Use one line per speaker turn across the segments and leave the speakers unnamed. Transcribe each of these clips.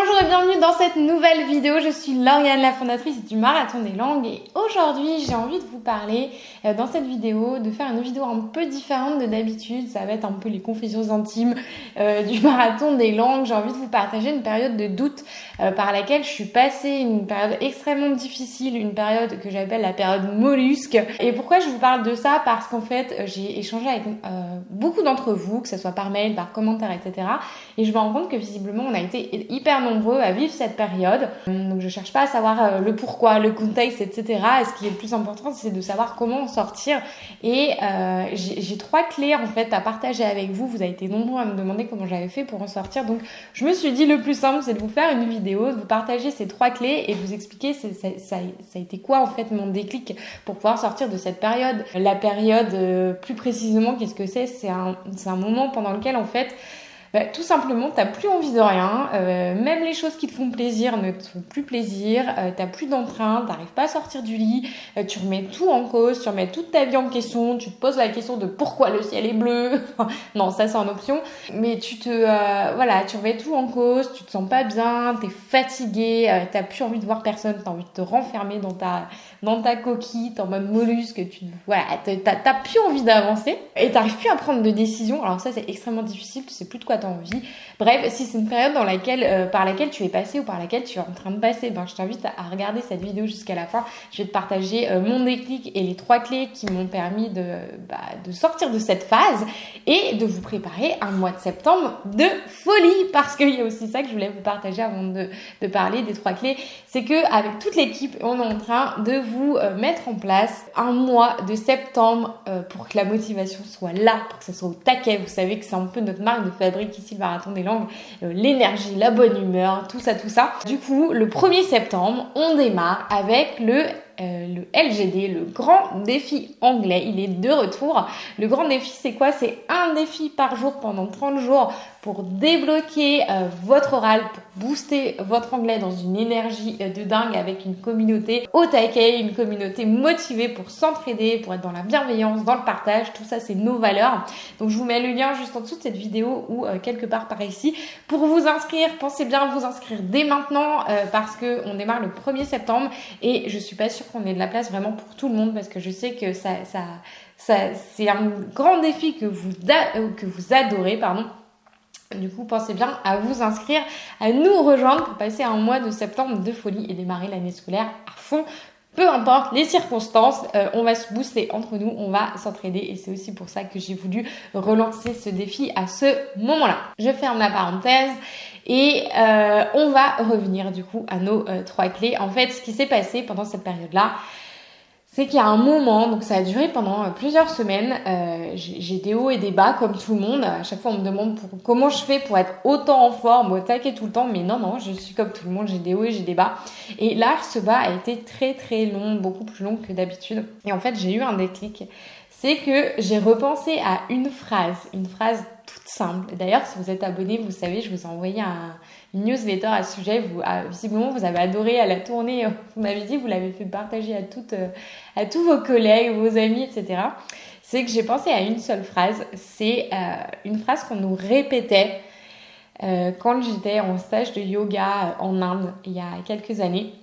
Bonjour et bienvenue dans cette nouvelle vidéo. Je suis Lauriane, la fondatrice du Marathon des Langues et aujourd'hui j'ai envie de vous parler euh, dans cette vidéo, de faire une vidéo un peu différente de d'habitude. Ça va être un peu les confessions intimes euh, du Marathon des Langues. J'ai envie de vous partager une période de doute euh, par laquelle je suis passée, une période extrêmement difficile, une période que j'appelle la période mollusque. Et pourquoi je vous parle de ça? Parce qu'en fait j'ai échangé avec beaucoup d'entre vous, que ce soit par mail, par commentaire, etc. Et je me rends compte que visiblement on a été hyper nombreux à vivre cette période. Donc je cherche pas à savoir euh, le pourquoi, le contexte, etc. Et ce qui est le plus important, c'est de savoir comment en sortir. Et euh, j'ai trois clés en fait à partager avec vous. Vous avez été nombreux à me demander comment j'avais fait pour en sortir. Donc je me suis dit le plus simple, c'est de vous faire une vidéo, de vous partager ces trois clés et vous expliquer ça, a été quoi en fait mon déclic pour pouvoir sortir de cette période. La période, euh, plus précisément, qu'est-ce que c'est? C'est un moment pendant lequel en fait bah, tout simplement, t'as plus envie de rien. Euh, même les choses qui te font plaisir ne te font plus plaisir. Euh, t'as plus d'entrain, t'arrives pas à sortir du lit. Euh, tu remets tout en cause, tu remets toute ta vie en question. Tu te poses la question de pourquoi le ciel est bleu. non, ça c'est en option. Mais tu te, voilà, tu remets tout en cause. Tu te sens pas bien, t'es fatigué, t'as plus envie de voir personne, t'as envie de te renfermer dans ta, dans ta coquille, t'es en mode mollusque. Tu, voilà, t'as plus envie d'avancer et t'arrives plus à prendre de décision. Alors ça c'est extrêmement difficile. Tu sais plus de quoi envie. Bref, si c'est une période euh, par laquelle tu es passé ou par laquelle tu es en train de passer, ben, je t'invite à regarder cette vidéo jusqu'à la fin. Je vais te partager euh, mon déclic et les trois clés qui m'ont permis de, bah, de sortir de cette phase et de vous préparer un mois de septembre de folie parce qu'il y a aussi ça que je voulais vous partager avant de, parler des trois clés. C'est que avec toute l'équipe, on est en train de vous euh, mettre en place un mois de septembre pour que la motivation soit là, pour que ça soit au taquet. Vous savez que c'est un peu notre marque de fabrique ici le marathon des langues, euh, l'énergie, la bonne humeur, tout ça, tout ça. Du coup, le 1er septembre, on démarre avec le euh, le LGD, le grand défi anglais. Il est de retour. Le grand défi, c'est quoi? C'est un défi par jour pendant 30 jours pour débloquer euh, votre oral, pour booster votre anglais dans une énergie euh, de dingue avec une communauté au taquet, une communauté motivée pour s'entraider, pour être dans la bienveillance, dans le partage. Tout ça, c'est nos valeurs. Donc, je vous mets le lien juste en dessous de cette vidéo ou quelque part par ici. Pour vous inscrire, pensez bien à vous inscrire dès maintenant parce que on démarre le 1er septembre et je suis pas sûre qu'on ait de la place vraiment pour tout le monde parce que je sais que ça, c'est un grand défi que vous, euh, que vous adorez, pardon. Du coup, pensez bien à vous inscrire, à nous rejoindre pour passer un mois de septembre de folie et démarrer l'année scolaire à fond peu importe les circonstances, euh, on va se booster entre nous, on va s'entraider et c'est aussi pour ça que j'ai voulu relancer ce défi à ce moment-là. Je ferme la parenthèse et euh, on va revenir du coup à nos euh, trois clés. En fait, ce qui s'est passé pendant cette période-là, c'est qu'il y a un moment, donc ça a duré pendant euh, plusieurs semaines, euh, j'ai des hauts et des bas comme tout le monde. À chaque fois on me demande comment je fais pour être autant en forme, au taquet tout le temps, mais non, non, je suis comme tout le monde, j'ai des hauts et j'ai des bas. Et là, ce bas a été très très long, beaucoup plus long que d'habitude. Et en fait, j'ai eu un déclic. C'est que j'ai repensé à une phrase, une phrase toute simple. D'ailleurs, si vous êtes abonné, vous savez, je vous ai envoyé un, une newsletter à ce sujet. Vous, visiblement, vous avez adoré à la tournée. Vous m'avez dit, vous l'avez fait partager à toutes, euh, à tous vos collègues, vos amis, etc. C'est que j'ai pensé à une seule phrase. C'est euh, une phrase qu'on nous répétait euh, quand j'étais en stage de yoga en Inde il y a quelques années.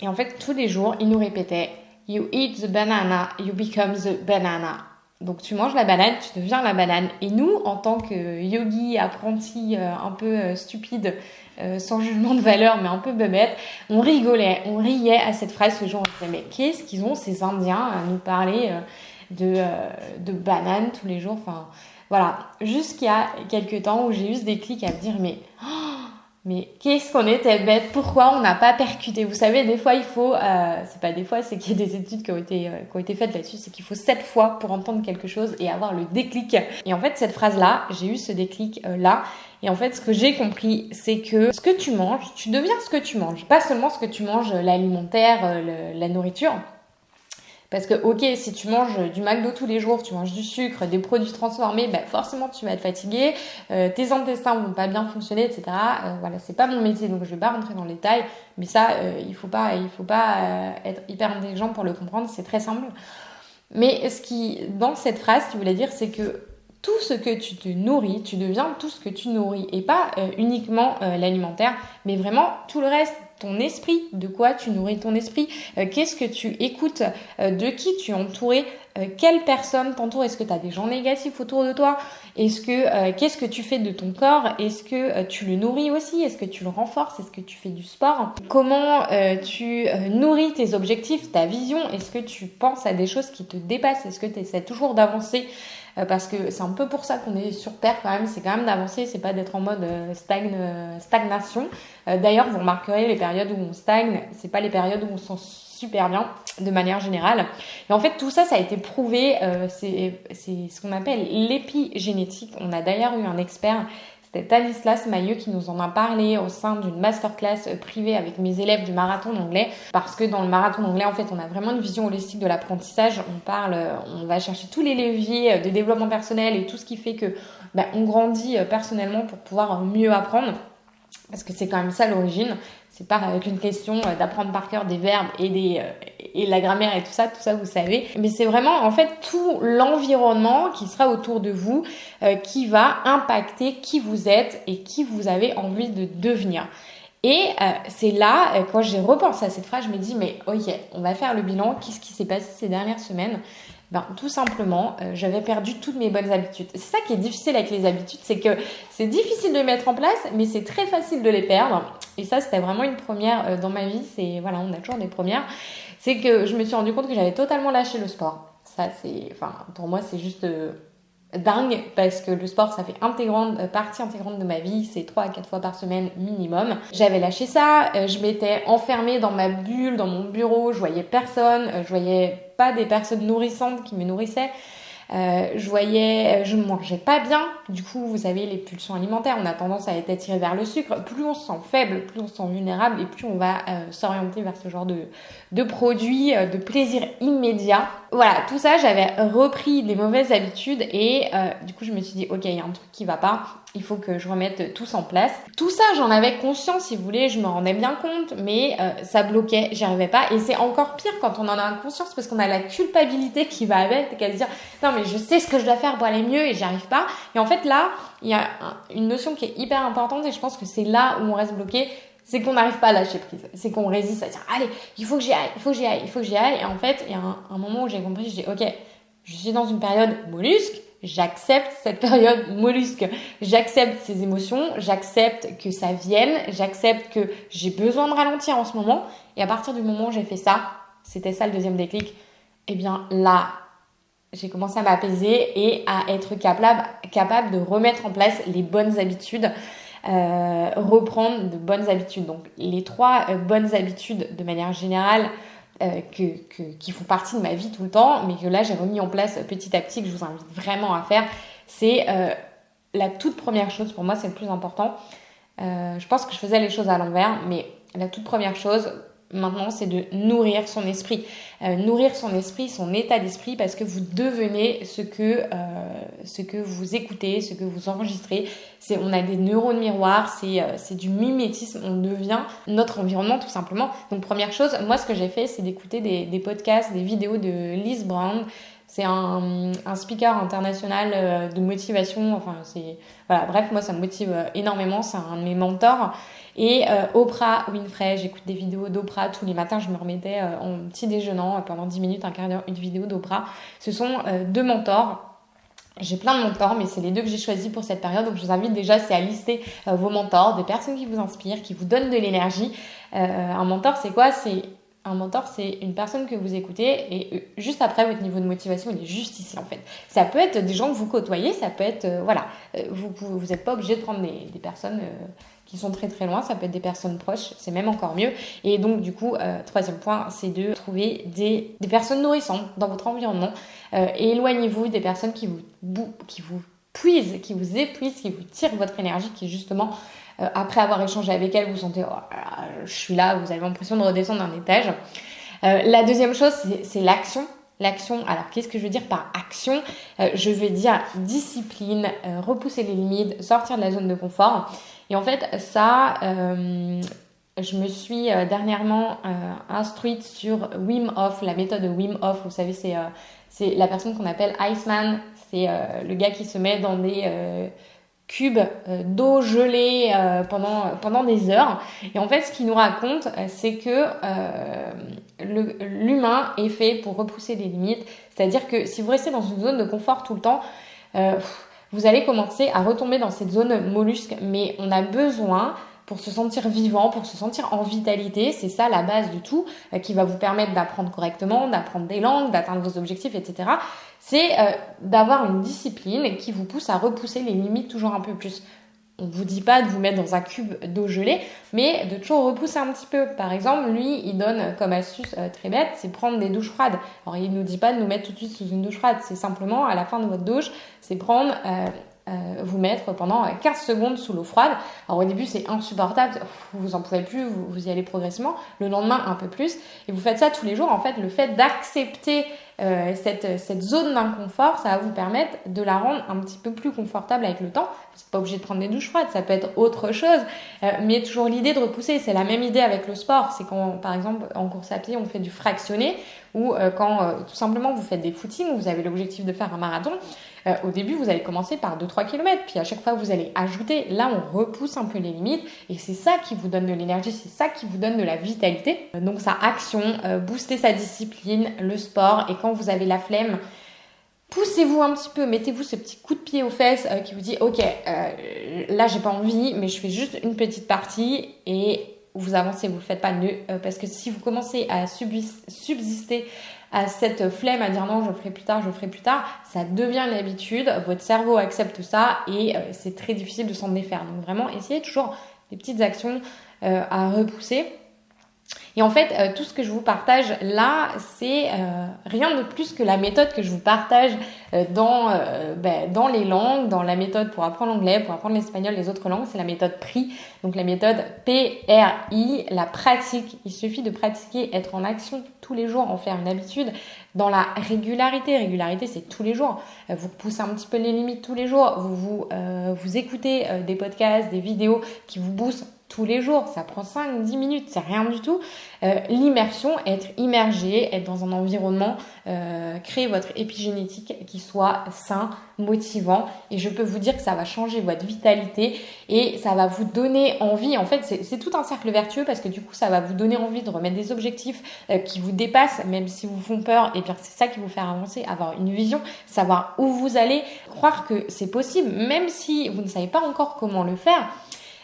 Et en fait, tous les jours, ils nous répétaient You eat the banana, you become the banana. Donc tu manges la banane, tu deviens la banane. Et nous, en tant que yogi, apprenti euh, un peu euh, stupide, euh, sans jugement de valeur, mais un peu bebête, on rigolait, on riait à cette phrase. Ce jour, on disait, mais qu'est-ce qu'ils ont ces Indiens à nous parler de, de banane tous les jours? Enfin, voilà. Jusqu'à quelques temps où j'ai eu ce déclic à me dire, mais... Oh, mais qu'est-ce qu'on était bête Pourquoi on n'a pas percuté? Vous savez, des fois, il faut, euh, c'est pas des fois, c'est qu'il y a des études qui ont été, euh, qui ont été faites là-dessus, c'est qu'il faut sept fois pour entendre quelque chose et avoir le déclic. Et en fait, cette phrase-là, j'ai eu ce déclic-là. et en fait, ce que j'ai compris, c'est que ce que tu manges, tu deviens ce que tu manges. Pas seulement ce que tu manges, l'alimentaire, euh, la nourriture, parce que, ok, si tu manges du McDo tous les jours, tu manges du sucre, des produits transformés, ben forcément tu vas être fatigué, euh, tes intestins vont pas bien fonctionner, etc. Euh, voilà, c'est pas mon métier, donc je vais pas rentrer dans les détails, mais ça, euh, il faut pas, il faut pas euh, être hyper intelligent pour le comprendre, c'est très simple. Mais ce qui, dans cette phrase, ce qu'il voulait dire, c'est que tout ce que tu te nourris, tu deviens tout ce que tu nourris. Et pas euh, uniquement euh, l'alimentaire, mais vraiment tout le reste, ton esprit, de quoi tu nourris ton esprit, euh, qu'est-ce que tu écoutes, de qui tu es entouré, quelle personne t'entoure, est-ce que tu as des gens négatifs autour de toi, est-ce que qu'est-ce que tu fais de ton corps, est-ce que tu le nourris aussi, est-ce que tu le renforces, est-ce que tu fais du sport, comment tu nourris tes objectifs, ta vision, est-ce que tu penses à des choses qui te dépassent, est-ce que tu essaies toujours d'avancer? euh, parce que c'est un peu pour ça qu'on est sur Terre quand même, c'est quand même d'avancer, c'est pas d'être en mode euh, stagne, euh, stagnation. D'ailleurs, vous remarquerez les périodes où on stagne, c'est pas les périodes où on se sent super bien de manière générale. Et en fait, tout ça, ça a été prouvé, c'est ce qu'on appelle l'épigénétique. On a d'ailleurs eu un expert c'était Tanislas Mailleux qui nous en a parlé au sein d'une masterclass privée avec mes élèves du marathon d'anglais. Parce que dans le marathon d'anglais, en fait, on a vraiment une vision holistique de l'apprentissage. On parle, on va chercher tous les leviers de développement personnel et tout ce qui fait que ben, on grandit personnellement pour pouvoir mieux apprendre. Parce que c'est quand même ça l'origine. C'est pas avec une question d'apprendre par cœur des verbes et des, et la grammaire et tout ça, tout ça vous savez. Mais c'est vraiment en fait tout l'environnement qui sera autour de vous euh, qui va impacter qui vous êtes et qui vous avez envie de devenir. Et euh, c'est là, euh, quand j'ai repensé à cette phrase, je me dis, mais ok, on va faire le bilan, qu'est-ce qui s'est passé ces dernières semaines? Ben, tout simplement, j'avais perdu toutes mes bonnes habitudes. C'est ça qui est difficile avec les habitudes, c'est que c'est difficile de les mettre en place, mais c'est très facile de les perdre. Et ça, c'était vraiment une première dans ma vie. C'est voilà, on a toujours des premières c'est que je me suis rendu compte que j'avais totalement lâché le sport. Ça, c'est, enfin, pour moi, c'est juste euh, dingue parce que le sport, ça fait intégrante, euh, partie intégrante de ma vie. C'est 3 à 4 fois par semaine minimum. J'avais lâché ça. Euh, je m'étais enfermée dans ma bulle, dans mon bureau. Je voyais personne. je voyais pas des personnes nourrissantes qui me nourrissaient. Euh, je voyais, euh, je mangeais pas bien. Du coup, vous savez, les pulsions alimentaires, on a tendance à être attiré vers le sucre. Plus on se sent faible, plus on se sent vulnérable et plus on va euh, s'orienter vers ce genre de, de produits, de plaisir immédiat. Voilà, tout ça, j'avais repris des mauvaises habitudes et du coup, je me suis dit, ok, il y a un truc qui va pas il faut que je remette tout en place. Tout ça, j'en avais conscience, si vous voulez, je me rendais bien compte, mais euh, ça bloquait, j'y arrivais pas. Et c'est encore pire quand on en a conscience parce qu'on a la culpabilité qui va avec, qu'à se dire non mais je sais ce que je dois faire pour aller mieux et j'y arrive pas. Et en fait là, il y a une notion qui est hyper importante et je pense que c'est là où on reste bloqué, c'est qu'on n'arrive pas à lâcher prise. C'est qu'on résiste à dire allez, il faut que j'y aille, il faut que j'y aille, il faut que j'y aille. Et en fait, il y a un, un moment où j'ai compris, je dis ok, je suis dans une période mollusque J'accepte cette période mollusque. J'accepte ces émotions. J'accepte que ça vienne. J'accepte que j'ai besoin de ralentir en ce moment. Et à partir du moment où j'ai fait ça, c'était ça le deuxième déclic, eh bien là, j'ai commencé à m'apaiser et à être capable, capable de remettre en place les bonnes habitudes. Euh, reprendre de bonnes habitudes. Donc les trois euh, bonnes habitudes de manière générale, euh, qui font partie de ma vie tout le temps, mais que là j'ai remis en place petit à petit, que je vous invite vraiment à faire, c'est euh, la toute première chose, pour moi c'est le plus important. Euh, je pense que je faisais les choses à l'envers, mais la toute première chose, maintenant, c'est de nourrir son esprit. Euh, nourrir son esprit, son état d'esprit, parce que vous devenez ce que, euh, ce que vous écoutez, ce que vous enregistrez. On a des neurones miroirs, c'est, euh, c'est du mimétisme, on devient notre environnement tout simplement. Donc première chose, moi ce que j'ai fait, c'est d'écouter des, des podcasts, des vidéos de Liz Brown. C'est un, speaker international euh, de motivation. C'est voilà. Bref, moi, ça me motive énormément. C'est un de mes mentors. Et euh, Oprah Winfrey, j'écoute des vidéos d'Oprah tous les matins. Je me remettais euh, en petit déjeunant euh, pendant 10 minutes, un quart d'heure, une vidéo d'Oprah. Ce sont deux mentors. J'ai plein de mentors, mais c'est les deux que j'ai choisis pour cette période. Donc je vous invite déjà, c'est à lister vos mentors, des personnes qui vous inspirent, qui vous donnent de l'énergie. un mentor, c'est quoi? C'est un mentor, c'est une personne que vous écoutez et juste après, votre niveau de motivation, il est juste ici en fait. Ça peut être des gens que vous côtoyez, ça peut être, voilà, vous vous n'êtes pas obligé de prendre des, personnes qui sont très très loin, ça peut être des personnes proches, c'est même encore mieux. Et donc du coup, euh, troisième point, c'est de trouver des, des, personnes nourrissantes dans votre environnement. Euh, et éloignez-vous des personnes qui vous, qui vous puisent, qui vous épuisent, qui vous tirent votre énergie, qui justement, euh, après avoir échangé avec elles, vous sentez, oh, je suis là, vous avez l'impression de redescendre d'un étage. la deuxième chose, c'est l'action. L'action, alors qu'est-ce que je veux dire par action? Je veux dire discipline, repousser les limites, sortir de la zone de confort. Et en fait, ça, euh, je me suis euh, dernièrement euh, instruite sur Wim Hof, la méthode de Wim Hof. Vous savez, c'est la personne qu'on appelle Iceman C'est le gars qui se met dans des cubes d'eau gelée pendant, pendant des heures. Et en fait, ce qu'il nous raconte, c'est que l'humain est fait pour repousser les limites. C'est-à-dire que si vous restez dans une zone de confort tout le temps, vous allez commencer à retomber dans cette zone mollusque. Mais on a besoin pour se sentir vivant, pour se sentir en vitalité. C'est ça la base du tout euh, qui va vous permettre d'apprendre correctement, d'apprendre des langues, d'atteindre vos objectifs, etc. C'est euh, d'avoir une discipline qui vous pousse à repousser les limites toujours un peu plus. On ne vous dit pas de vous mettre dans un cube d'eau gelée, mais de toujours repousser un petit peu. Par exemple, lui, il donne comme astuce euh, très bête, c'est prendre des douches froides. Alors, il ne nous dit pas de nous mettre tout de suite sous une douche froide, c'est simplement à la fin de votre douche, c'est prendre euh, vous mettre pendant 15 secondes sous l'eau froide. Alors au début c'est insupportable, vous en pouvez plus, vous, y allez progressivement. Le lendemain un peu plus. Et vous faites ça tous les jours. En fait, le fait d'accepter euh, cette, cette zone d'inconfort, ça va vous permettre de la rendre un petit peu plus confortable avec le temps. Vous n'êtes pas obligé de prendre des douches froides, ça peut être autre chose. Euh, mais toujours l'idée de repousser, c'est la même idée avec le sport. C'est quand par exemple en course à pied on fait du fractionné ou quand tout simplement vous faites des footings, vous avez l'objectif de faire un marathon. Euh, au début, vous allez commencer par 2-3 km, puis à chaque fois, vous allez ajouter. Là, on repousse un peu les limites, et c'est ça qui vous donne de l'énergie, c'est ça qui vous donne de la vitalité. Euh, donc, sa action, euh, booster sa discipline, le sport, et quand vous avez la flemme, poussez-vous un petit peu, mettez-vous ce petit coup de pied aux fesses qui vous dit ok, là j'ai pas envie, mais je fais juste une petite partie et vous avancez, vous ne faites pas nœud parce que si vous commencez à subsister à cette flemme à dire non, je le ferai plus tard, je le ferai plus tard, ça devient une habitude, votre cerveau accepte ça et euh, c'est très difficile de s'en défaire. Donc vraiment, essayez toujours des petites actions euh, à repousser. Et en fait, euh, tout ce que je vous partage là, c'est euh, rien de plus que la méthode que je vous partage euh, dans, ben, dans les langues, dans la méthode pour apprendre l'anglais, pour apprendre l'espagnol, les autres langues, c'est la méthode PRI. Donc la méthode PRI, la pratique. Il suffit de pratiquer, être en action tous les jours, en faire une habitude. Dans la régularité, régularité c'est tous les jours. Vous poussez un petit peu les limites tous les jours. Vous, vous, vous écoutez des podcasts, des vidéos qui vous boostent tous les jours. Ça prend 5-10 minutes, c'est rien du tout. Euh, l'immersion, être immergé, être dans un environnement, euh, créer votre épigénétique qui soit sain, motivant. Et je peux vous dire que ça va changer votre vitalité et ça va vous donner envie. En fait, c'est tout un cercle vertueux parce que du coup, ça va vous donner envie de remettre des objectifs euh, qui vous dépassent, même si vous font peur. Et bien, c'est ça qui vous fait avancer, avoir une vision, savoir où vous allez, croire que c'est possible, même si vous ne savez pas encore comment le faire.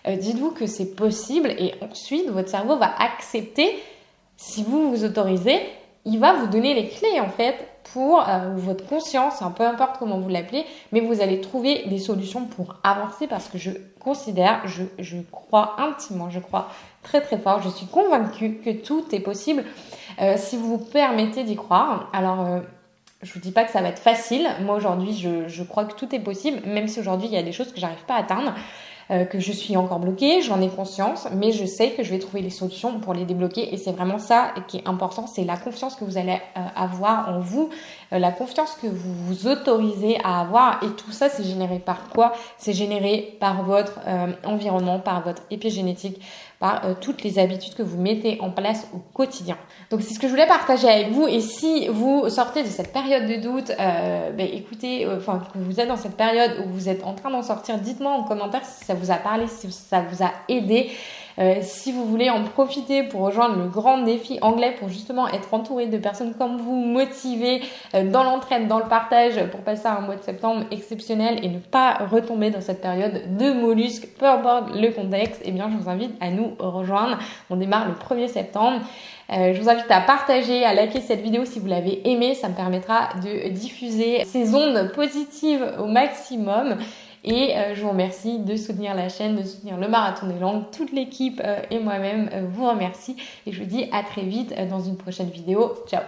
Euh, dites-vous que c'est possible et ensuite votre cerveau va accepter, si vous vous autorisez, il va vous donner les clés en fait pour euh, votre conscience, peu importe comment vous l'appelez, mais vous allez trouver des solutions pour avancer parce que je considère, je, crois intimement, je crois très très fort, je suis convaincue que tout est possible euh, si vous vous permettez d'y croire. Alors, je vous dis pas que ça va être facile. Moi aujourd'hui, je, je, crois que tout est possible, même si aujourd'hui il y a des choses que j'arrive pas à atteindre. Euh, que je suis encore bloquée, j'en ai conscience, mais je sais que je vais trouver les solutions pour les débloquer et c'est vraiment ça qui est important, c'est la confiance que vous allez euh, avoir en vous, euh, la confiance que vous vous autorisez à avoir et tout ça c'est généré par quoi? C'est généré par votre environnement, par votre épigénétique, par toutes les habitudes que vous mettez en place au quotidien. Donc c'est ce que je voulais partager avec vous et si vous sortez de cette période de doute, ben, écoutez, enfin que vous êtes dans cette période où vous êtes en train d'en sortir, dites-moi en commentaire si ça vous a parlé, si ça vous a aidé. Euh, si vous voulez en profiter pour rejoindre le grand défi anglais, pour justement être entouré de personnes comme vous, motivées euh, dans l'entraide, dans le partage, pour passer un mois de septembre exceptionnel et ne pas retomber dans cette période de mollusques, peu importe le contexte, eh bien je vous invite à nous rejoindre. On démarre le 1er septembre. Euh, je vous invite à partager, à liker cette vidéo si vous l'avez aimée. Ça me permettra de diffuser ces ondes positives au maximum. Et euh, je vous remercie de soutenir la chaîne, de soutenir le Marathon des Langues. Toute l'équipe euh, et moi-même euh, vous remercie. Et je vous dis à très vite dans une prochaine vidéo. Ciao